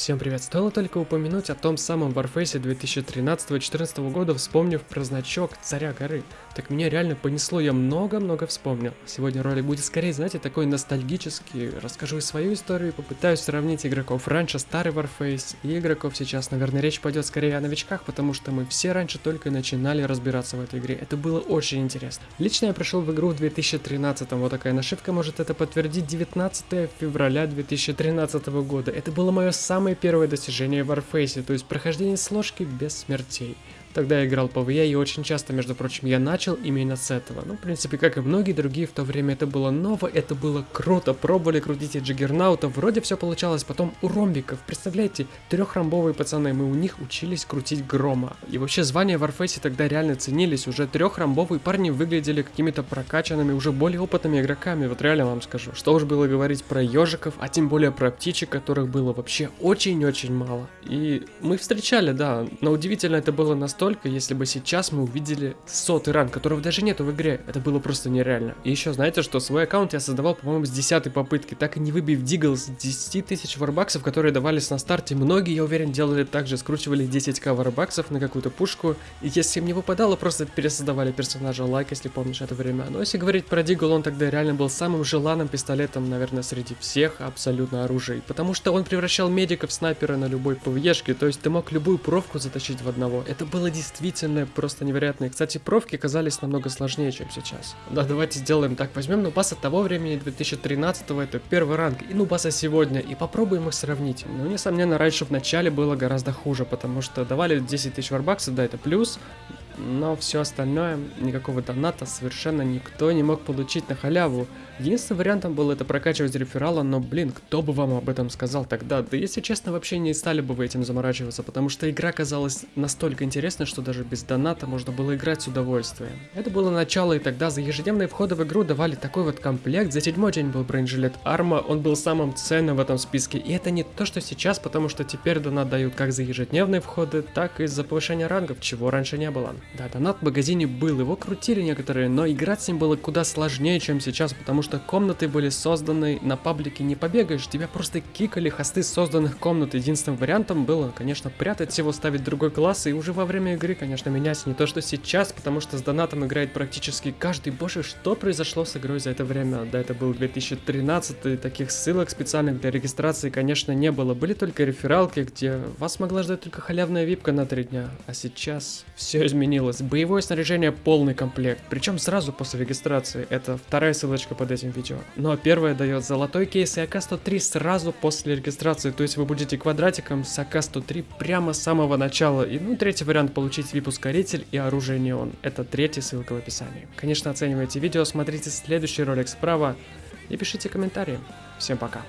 Всем привет! Стоило только упомянуть о том самом Warface 2013-2014 года, вспомнив про значок Царя Горы. Так меня реально понесло, я много-много вспомнил. Сегодня ролик будет скорее, знаете, такой ностальгический. Расскажу и свою историю, попытаюсь сравнить игроков раньше старый Warface и игроков сейчас. Наверное, речь пойдет скорее о новичках, потому что мы все раньше только начинали разбираться в этой игре. Это было очень интересно. Лично я пришел в игру в 2013, вот такая нашивка может это подтвердить, 19 февраля 2013 года. Это было мое самое самое первое достижение в Warface, то есть прохождение сложки без смертей. Тогда я играл ВИА и очень часто, между прочим, я начал именно с этого. Ну, в принципе, как и многие другие, в то время это было ново, это было круто. Пробовали крутить и Джиггернаута, вроде все получалось. Потом у ромбиков, представляете, трехромбовые пацаны, мы у них учились крутить грома. И вообще звания в Warface тогда реально ценились. Уже трехромбовые парни выглядели какими-то прокачанными, уже более опытными игроками. Вот реально вам скажу. Что уж было говорить про ежиков, а тем более про птичек, которых было вообще очень-очень мало. И мы встречали, да, но удивительно это было настолько если бы сейчас мы увидели сотый ранг, которого даже нету в игре. Это было просто нереально. И еще знаете, что свой аккаунт я создавал, по-моему, с десятой попытки, так и не выбив дигл с 10 тысяч варбаксов, которые давались на старте. Многие, я уверен, делали так же, скручивали 10к варбаксов на какую-то пушку. И если им не выпадало, просто пересоздавали персонажа лайк, если помнишь это время. Но если говорить про дигл, он тогда реально был самым желанным пистолетом, наверное, среди всех абсолютно оружий. Потому что он превращал медиков снайпера на любой ПВЕшке, то есть ты мог любую провку затащить в одного. Это было действительно просто невероятные. Кстати, провки казались намного сложнее, чем сейчас. Да, давайте сделаем так. Возьмем нубаса того времени, 2013 это первый ранг, и нубаса сегодня, и попробуем их сравнить. Ну, несомненно, раньше в начале было гораздо хуже, потому что давали 10 тысяч варбаксов, да, это плюс, но все остальное, никакого доната совершенно никто не мог получить на халяву. Единственным вариантом было это прокачивать реферала, но блин, кто бы вам об этом сказал тогда? Да если честно, вообще не стали бы вы этим заморачиваться, потому что игра казалась настолько интересной, что даже без доната можно было играть с удовольствием. Это было начало, и тогда за ежедневные входы в игру давали такой вот комплект. За седьмой день был бронежилет Арма, он был самым ценным в этом списке. И это не то, что сейчас, потому что теперь донат дают как за ежедневные входы, так и за повышение рангов, чего раньше не было. Да, донат в магазине был, его крутили некоторые, но играть с ним было куда сложнее, чем сейчас, потому что комнаты были созданы на паблике не побегаешь, тебя просто кикали хосты созданных комнат. Единственным вариантом было, конечно, прятать его, ставить другой класс и уже во время игры, конечно, менять. Не то, что сейчас, потому что с донатом играет практически каждый. Боже, что произошло с игрой за это время? Да, это был 2013, таких ссылок специальных для регистрации, конечно, не было. Были только рефералки, где вас могла ждать только халявная випка на три дня. А сейчас все изменилось изменилось. Боевое снаряжение полный комплект, причем сразу после регистрации. Это вторая ссылочка под этим видео. Ну а первая дает золотой кейс и АК-103 сразу после регистрации, то есть вы будете квадратиком с АК-103 прямо с самого начала. И ну третий вариант получить VIP-ускоритель и оружие неон. Это третья ссылка в описании. Конечно, оценивайте видео, смотрите следующий ролик справа и пишите комментарии. Всем пока.